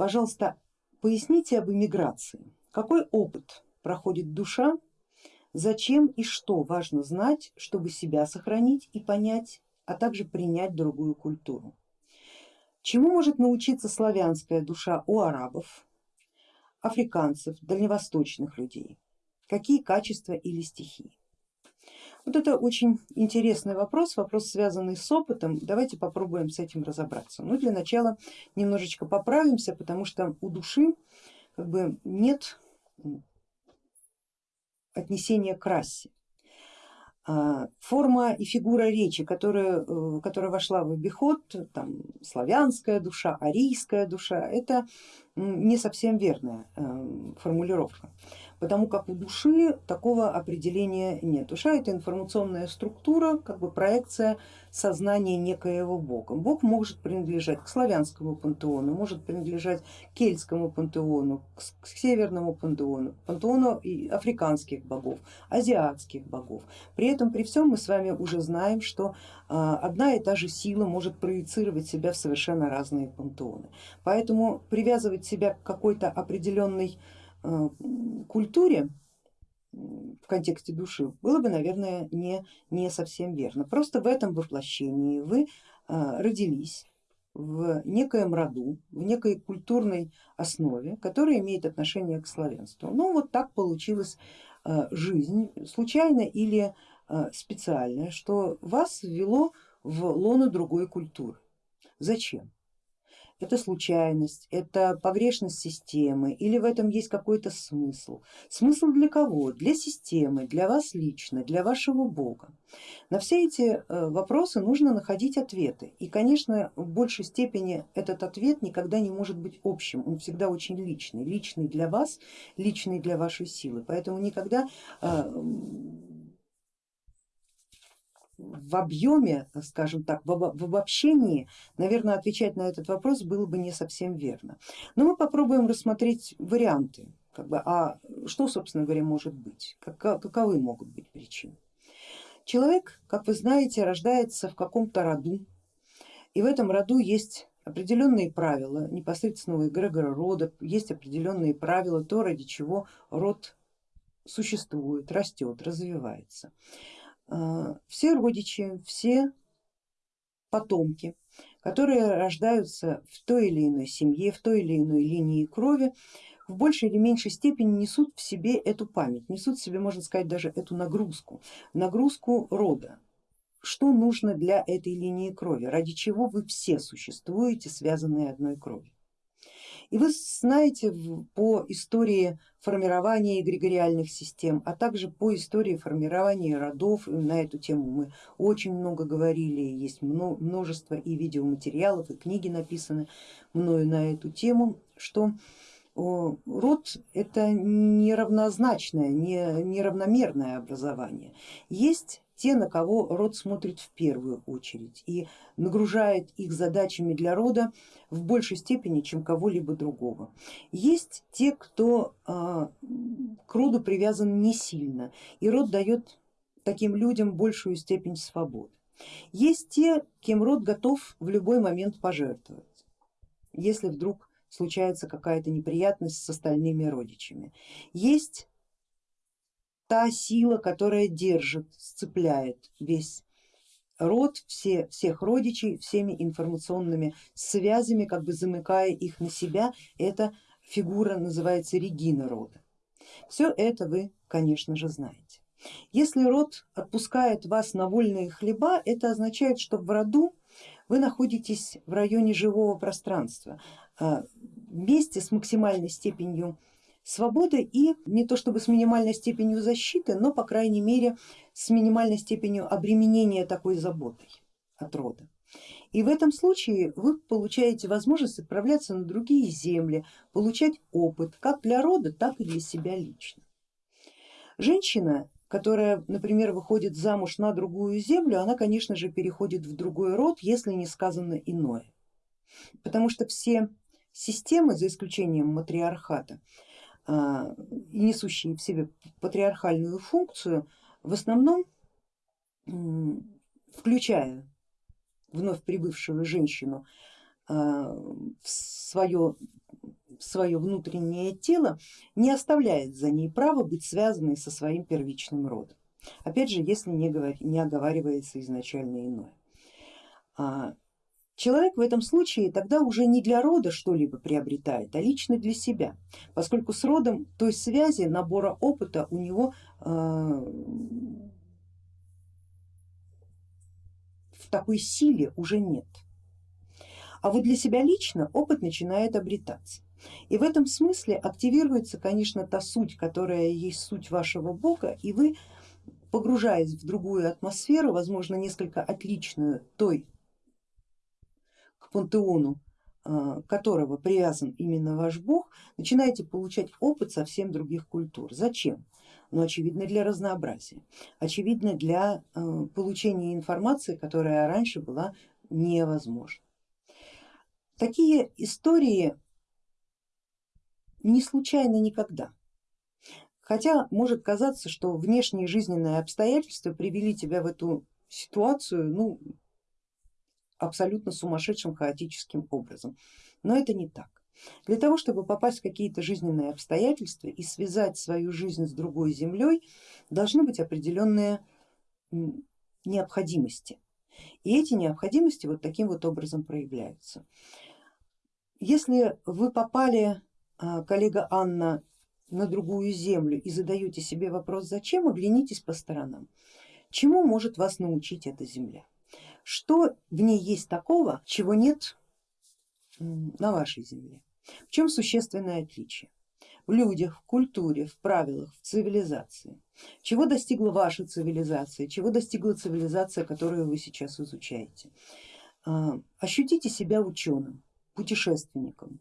Пожалуйста, поясните об эмиграции. Какой опыт проходит душа, зачем и что важно знать, чтобы себя сохранить и понять, а также принять другую культуру. Чему может научиться славянская душа у арабов, африканцев, дальневосточных людей? Какие качества или стихии? Вот это очень интересный вопрос, вопрос связанный с опытом, давайте попробуем с этим разобраться. Ну для начала немножечко поправимся, потому что у души как бы нет отнесения к расе. А, форма и фигура речи, которая, э, которая вошла в обиход, там, славянская душа, арийская душа, это не совсем верная э, формулировка потому как у души такого определения нет. Душа это информационная структура, как бы проекция сознания некоего бога. Бог может принадлежать к славянскому пантеону, может принадлежать к кельтскому пантеону, к северному пантеону, пантеону африканских богов, азиатских богов. При этом при всем мы с вами уже знаем, что а, одна и та же сила может проецировать себя в совершенно разные пантеоны. Поэтому привязывать себя к какой-то определенной Э, культуре в контексте души было бы, наверное, не, не совсем верно. Просто в этом воплощении вы э, родились в некоем роду, в некой культурной основе, которая имеет отношение к славянству. Ну вот так получилась э, жизнь, случайно или специально, что вас ввело в лоно другой культуры. Зачем? Это случайность, это погрешность системы или в этом есть какой-то смысл. Смысл для кого? Для системы, для вас лично, для вашего бога. На все эти э, вопросы нужно находить ответы и конечно в большей степени этот ответ никогда не может быть общим, он всегда очень личный, личный для вас, личный для вашей силы, поэтому никогда э, в объеме, скажем так, в обобщении, наверное, отвечать на этот вопрос было бы не совсем верно. Но мы попробуем рассмотреть варианты, как бы, а что, собственно говоря, может быть, каковы могут быть причины. Человек, как вы знаете, рождается в каком-то роду, и в этом роду есть определенные правила непосредственного эгрегора рода, есть определенные правила, то ради чего род существует, растет, развивается. А, все родичи, все потомки, которые рождаются в той или иной семье, в той или иной линии крови, в большей или меньшей степени несут в себе эту память, несут в себе, можно сказать, даже эту нагрузку, нагрузку рода. Что нужно для этой линии крови, ради чего вы все существуете, связанные одной кровью. И вы знаете по истории формирования эгрегориальных систем, а также по истории формирования родов, на эту тему мы очень много говорили, есть множество и видеоматериалов, и книги написаны мною на эту тему, что род это неравнозначное, неравномерное образование. Есть те, на кого род смотрит в первую очередь и нагружает их задачами для рода в большей степени, чем кого-либо другого. Есть те, кто а, к роду привязан не сильно и род дает таким людям большую степень свободы. Есть те, кем род готов в любой момент пожертвовать, если вдруг случается какая-то неприятность с остальными родичами. Есть та сила, которая держит, сцепляет весь род, все, всех родичей, всеми информационными связями, как бы замыкая их на себя, эта фигура называется регина рода. Все это вы, конечно же, знаете. Если род отпускает вас на вольные хлеба, это означает, что в роду вы находитесь в районе живого пространства, а, вместе с максимальной степенью свободы и не то чтобы с минимальной степенью защиты, но по крайней мере с минимальной степенью обременения такой заботой от рода. И в этом случае вы получаете возможность отправляться на другие земли, получать опыт как для рода, так и для себя лично. Женщина, которая, например, выходит замуж на другую землю, она, конечно же, переходит в другой род, если не сказано иное. Потому что все системы, за исключением матриархата, а, несущие в себе патриархальную функцию, в основном включая вновь прибывшую женщину а, в свое свое внутреннее тело, не оставляет за ней права быть связанной со своим первичным родом. Опять же, если не, говор... не оговаривается изначально иное. Человек в этом случае тогда уже не для рода что-либо приобретает, а лично для себя, поскольку с родом той связи, набора опыта у него а, в такой силе уже нет. А вот для себя лично опыт начинает обретаться. И в этом смысле активируется, конечно, та суть, которая есть суть вашего бога, и вы, погружаясь в другую атмосферу, возможно, несколько отличную той пантеону, а, которого привязан именно ваш бог, начинаете получать опыт совсем других культур. Зачем? Ну, очевидно, для разнообразия, очевидно, для а, получения информации, которая раньше была невозможна. Такие истории не случайны никогда. Хотя может казаться, что внешние жизненные обстоятельства привели тебя в эту ситуацию ну, абсолютно сумасшедшим хаотическим образом. Но это не так. Для того, чтобы попасть в какие-то жизненные обстоятельства и связать свою жизнь с другой землей, должны быть определенные необходимости. И эти необходимости вот таким вот образом проявляются. Если вы попали, а, коллега Анна, на другую землю и задаете себе вопрос зачем, оглянитесь по сторонам. Чему может вас научить эта земля? Что в ней есть такого, чего нет на вашей земле? В чем существенное отличие? В людях, в культуре, в правилах, в цивилизации. Чего достигла ваша цивилизация, чего достигла цивилизация, которую вы сейчас изучаете? А, ощутите себя ученым, путешественником,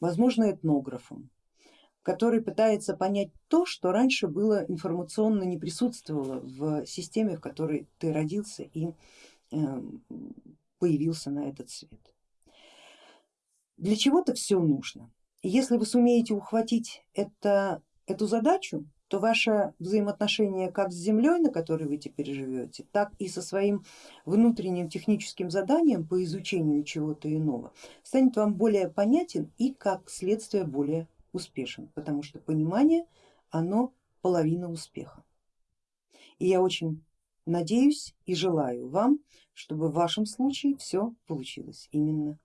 возможно этнографом, который пытается понять то, что раньше было информационно не присутствовало в системе, в которой ты родился и появился на этот свет. Для чего-то все нужно. если вы сумеете ухватить это, эту задачу, то ваше взаимоотношение как с землей, на которой вы теперь живете, так и со своим внутренним техническим заданием по изучению чего-то иного станет вам более понятен и как следствие более успешен, потому что понимание оно половина успеха. И я очень надеюсь и желаю вам, чтобы в вашем случае все получилось именно